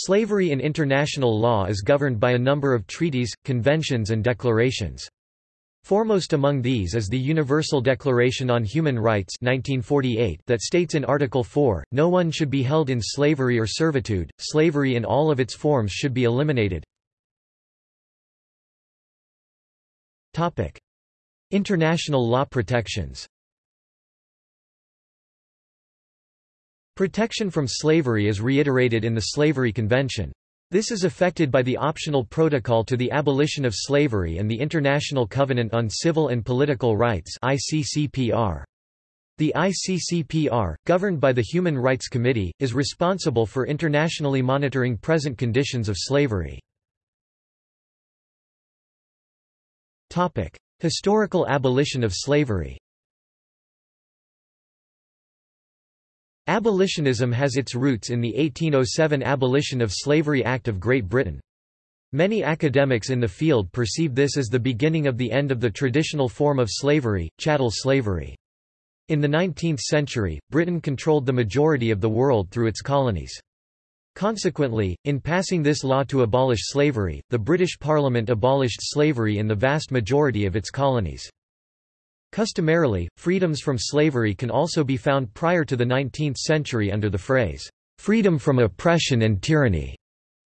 Slavery in international law is governed by a number of treaties, conventions and declarations. Foremost among these is the Universal Declaration on Human Rights 1948 that states in Article 4, no one should be held in slavery or servitude, slavery in all of its forms should be eliminated. International law protections Protection from slavery is reiterated in the Slavery Convention. This is affected by the optional protocol to the abolition of slavery and the International Covenant on Civil and Political Rights ICCPR. The ICCPR, governed by the Human Rights Committee, is responsible for internationally monitoring present conditions of slavery. Historical abolition of slavery Abolitionism has its roots in the 1807 Abolition of Slavery Act of Great Britain. Many academics in the field perceive this as the beginning of the end of the traditional form of slavery, chattel slavery. In the 19th century, Britain controlled the majority of the world through its colonies. Consequently, in passing this law to abolish slavery, the British Parliament abolished slavery in the vast majority of its colonies. Customarily, freedoms from slavery can also be found prior to the 19th century under the phrase, freedom from oppression and tyranny.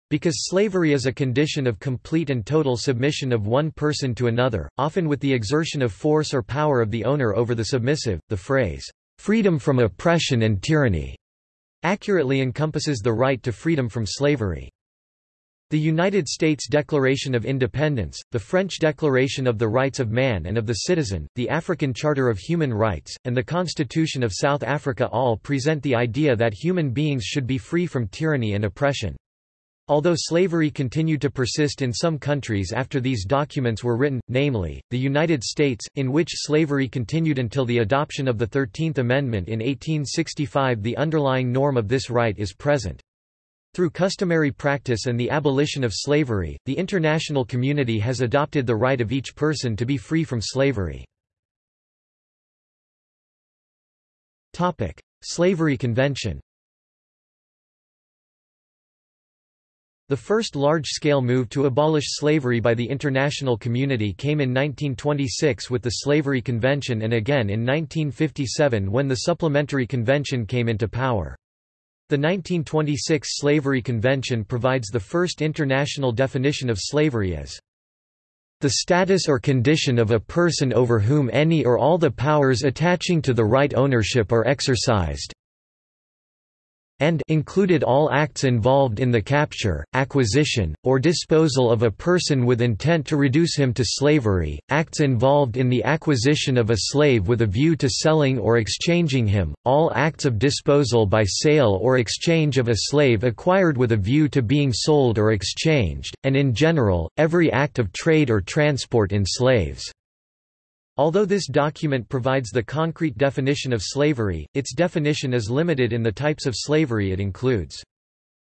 Because slavery is a condition of complete and total submission of one person to another, often with the exertion of force or power of the owner over the submissive, the phrase, freedom from oppression and tyranny, accurately encompasses the right to freedom from slavery. The United States Declaration of Independence, the French Declaration of the Rights of Man and of the Citizen, the African Charter of Human Rights, and the Constitution of South Africa all present the idea that human beings should be free from tyranny and oppression. Although slavery continued to persist in some countries after these documents were written, namely, the United States, in which slavery continued until the adoption of the Thirteenth Amendment in 1865 the underlying norm of this right is present. Through customary practice and the abolition of slavery, the international community has adopted the right of each person to be free from slavery. Slavery Convention The first large-scale move to abolish slavery by the international community came in 1926 with the Slavery Convention and again in 1957 when the Supplementary Convention came into power. The 1926 Slavery Convention provides the first international definition of slavery as the status or condition of a person over whom any or all the powers attaching to the right ownership are exercised, and included all acts involved in the capture, acquisition, or disposal of a person with intent to reduce him to slavery, acts involved in the acquisition of a slave with a view to selling or exchanging him, all acts of disposal by sale or exchange of a slave acquired with a view to being sold or exchanged, and in general, every act of trade or transport in slaves. Although this document provides the concrete definition of slavery, its definition is limited in the types of slavery it includes.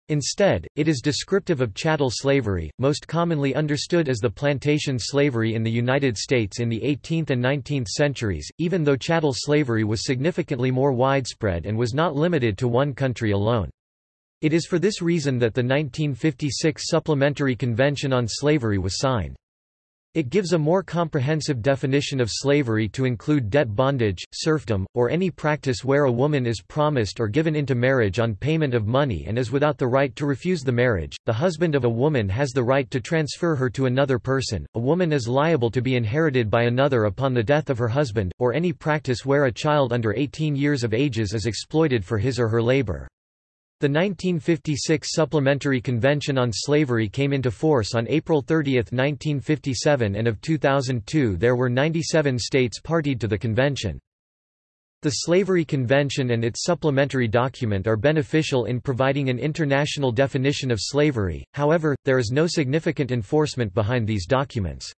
Instead, it is descriptive of chattel slavery, most commonly understood as the plantation slavery in the United States in the 18th and 19th centuries, even though chattel slavery was significantly more widespread and was not limited to one country alone. It is for this reason that the 1956 Supplementary Convention on Slavery was signed. It gives a more comprehensive definition of slavery to include debt bondage, serfdom, or any practice where a woman is promised or given into marriage on payment of money and is without the right to refuse the marriage. The husband of a woman has the right to transfer her to another person. A woman is liable to be inherited by another upon the death of her husband, or any practice where a child under 18 years of ages is exploited for his or her labor. The 1956 Supplementary Convention on Slavery came into force on April 30, 1957 and of 2002 there were 97 states partied to the convention. The Slavery Convention and its supplementary document are beneficial in providing an international definition of slavery, however, there is no significant enforcement behind these documents.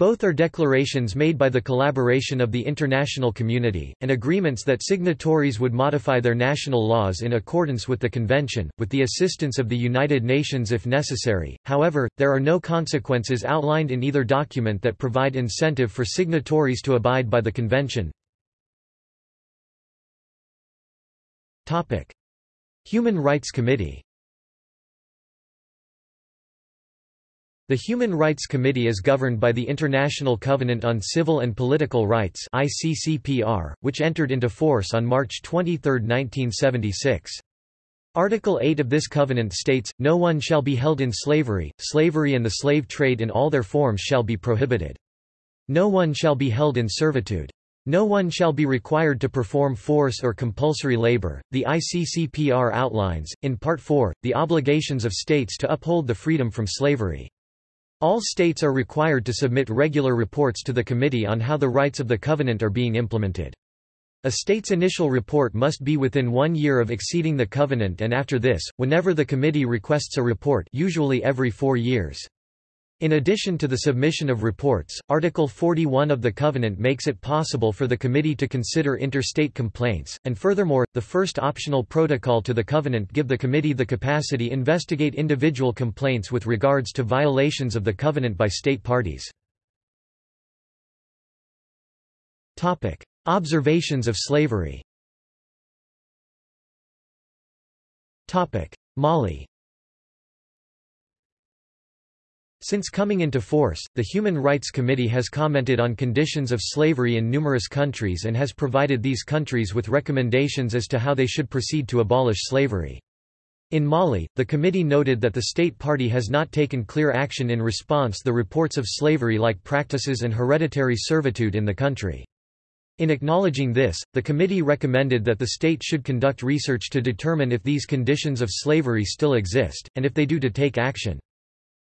Both are declarations made by the collaboration of the international community, and agreements that signatories would modify their national laws in accordance with the convention, with the assistance of the United Nations if necessary. However, there are no consequences outlined in either document that provide incentive for signatories to abide by the convention. Human Rights Committee The Human Rights Committee is governed by the International Covenant on Civil and Political Rights ICCPR, which entered into force on March 23, 1976. Article 8 of this covenant states, No one shall be held in slavery, slavery and the slave trade in all their forms shall be prohibited. No one shall be held in servitude. No one shall be required to perform force or compulsory labor. The ICCPR outlines, in Part 4, the obligations of states to uphold the freedom from slavery. All states are required to submit regular reports to the Committee on how the rights of the Covenant are being implemented. A state's initial report must be within one year of exceeding the Covenant and after this, whenever the Committee requests a report usually every four years. In addition to the submission of reports, Article 41 of the Covenant makes it possible for the Committee to consider interstate complaints, and furthermore, the first optional protocol to the Covenant give the Committee the capacity investigate individual complaints with regards to violations of the Covenant by state parties. Observations of slavery. Mali Since coming into force, the Human Rights Committee has commented on conditions of slavery in numerous countries and has provided these countries with recommendations as to how they should proceed to abolish slavery. In Mali, the committee noted that the state party has not taken clear action in response to the reports of slavery-like practices and hereditary servitude in the country. In acknowledging this, the committee recommended that the state should conduct research to determine if these conditions of slavery still exist, and if they do to take action.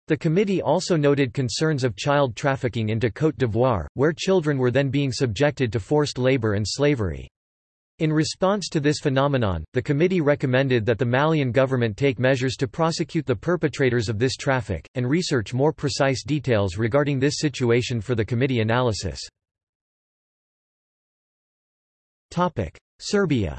The committee also noted concerns of child trafficking into Côte d'Ivoire, where children were then being subjected to forced labor and slavery. In response to this phenomenon, the committee recommended that the Malian government take measures to prosecute the perpetrators of this traffic, and research more precise details regarding this situation for the committee analysis. Serbia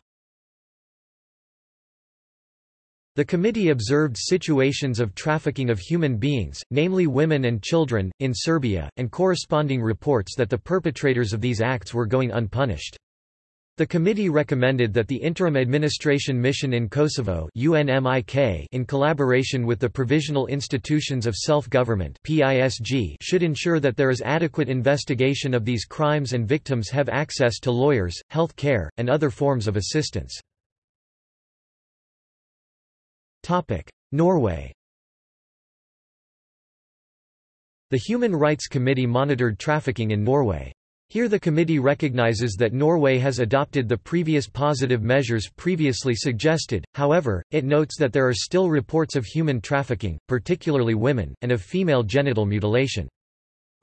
The committee observed situations of trafficking of human beings, namely women and children, in Serbia, and corresponding reports that the perpetrators of these acts were going unpunished. The committee recommended that the Interim Administration Mission in Kosovo UNMIK in collaboration with the Provisional Institutions of Self-Government should ensure that there is adequate investigation of these crimes and victims have access to lawyers, health care, and other forms of assistance. Norway The Human Rights Committee monitored trafficking in Norway. Here the committee recognizes that Norway has adopted the previous positive measures previously suggested, however, it notes that there are still reports of human trafficking, particularly women, and of female genital mutilation.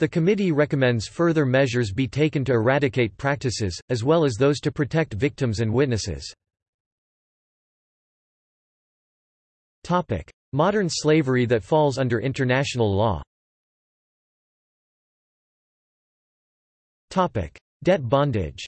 The committee recommends further measures be taken to eradicate practices, as well as those to protect victims and witnesses. Modern slavery that falls under international law. Topic: Debt bondage.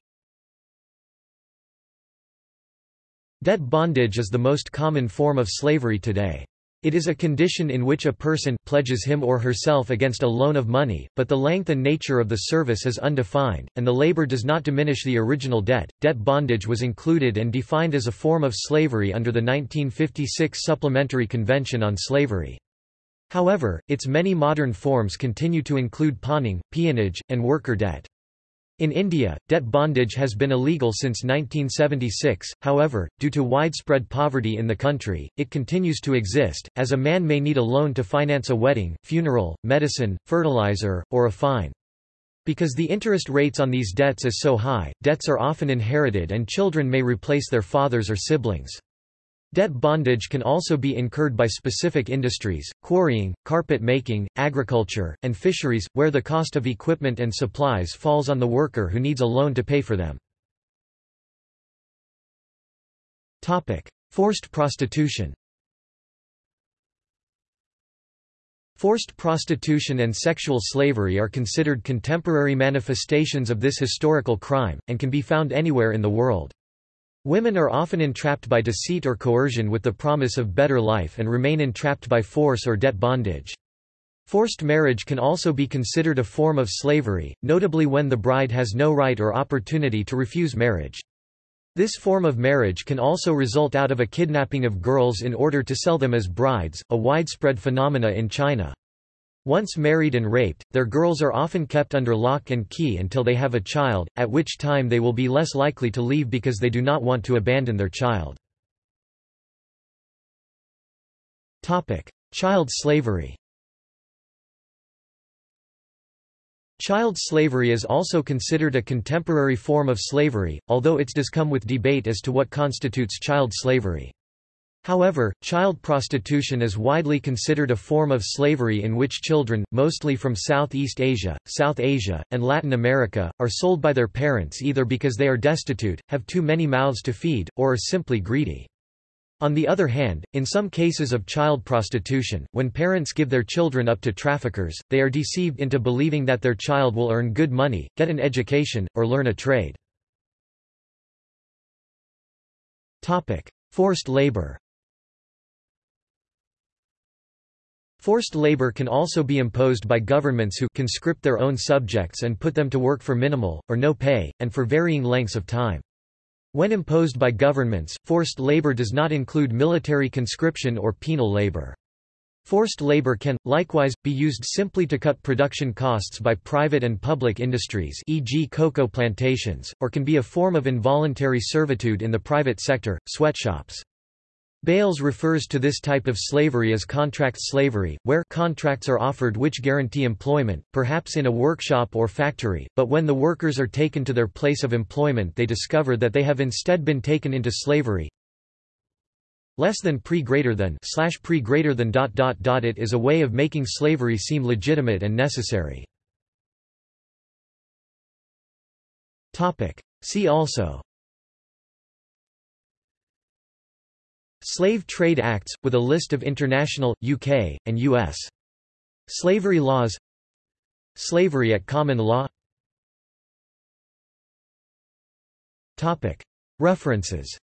Debt bondage is the most common form of slavery today. It is a condition in which a person pledges him or herself against a loan of money, but the length and nature of the service is undefined, and the labor does not diminish the original debt. Debt bondage was included and defined as a form of slavery under the 1956 Supplementary Convention on Slavery. However, its many modern forms continue to include pawning, peonage, and worker debt. In India, debt bondage has been illegal since 1976, however, due to widespread poverty in the country, it continues to exist, as a man may need a loan to finance a wedding, funeral, medicine, fertilizer, or a fine. Because the interest rates on these debts is so high, debts are often inherited and children may replace their fathers or siblings. Debt bondage can also be incurred by specific industries, quarrying, carpet making, agriculture, and fisheries, where the cost of equipment and supplies falls on the worker who needs a loan to pay for them. Forced prostitution Forced prostitution and sexual slavery are considered contemporary manifestations of this historical crime, and can be found anywhere in the world. Women are often entrapped by deceit or coercion with the promise of better life and remain entrapped by force or debt bondage. Forced marriage can also be considered a form of slavery, notably when the bride has no right or opportunity to refuse marriage. This form of marriage can also result out of a kidnapping of girls in order to sell them as brides, a widespread phenomena in China. Once married and raped, their girls are often kept under lock and key until they have a child, at which time they will be less likely to leave because they do not want to abandon their child. Child slavery Child slavery is also considered a contemporary form of slavery, although it does come with debate as to what constitutes child slavery. However, child prostitution is widely considered a form of slavery in which children, mostly from Southeast Asia, South Asia, and Latin America, are sold by their parents either because they are destitute, have too many mouths to feed, or are simply greedy. On the other hand, in some cases of child prostitution, when parents give their children up to traffickers, they are deceived into believing that their child will earn good money, get an education, or learn a trade. Forced labor Forced labor can also be imposed by governments who conscript their own subjects and put them to work for minimal, or no pay, and for varying lengths of time. When imposed by governments, forced labor does not include military conscription or penal labor. Forced labor can, likewise, be used simply to cut production costs by private and public industries e.g. cocoa plantations, or can be a form of involuntary servitude in the private sector, sweatshops. Bales refers to this type of slavery as contract slavery, where contracts are offered which guarantee employment, perhaps in a workshop or factory, but when the workers are taken to their place of employment they discover that they have instead been taken into slavery. Less than pre greater than slash pre greater than dot dot dot it is a way of making slavery seem legitimate and necessary. Topic. See also Slave Trade Acts, with a list of international, UK, and U.S. slavery laws. Slavery at common law. References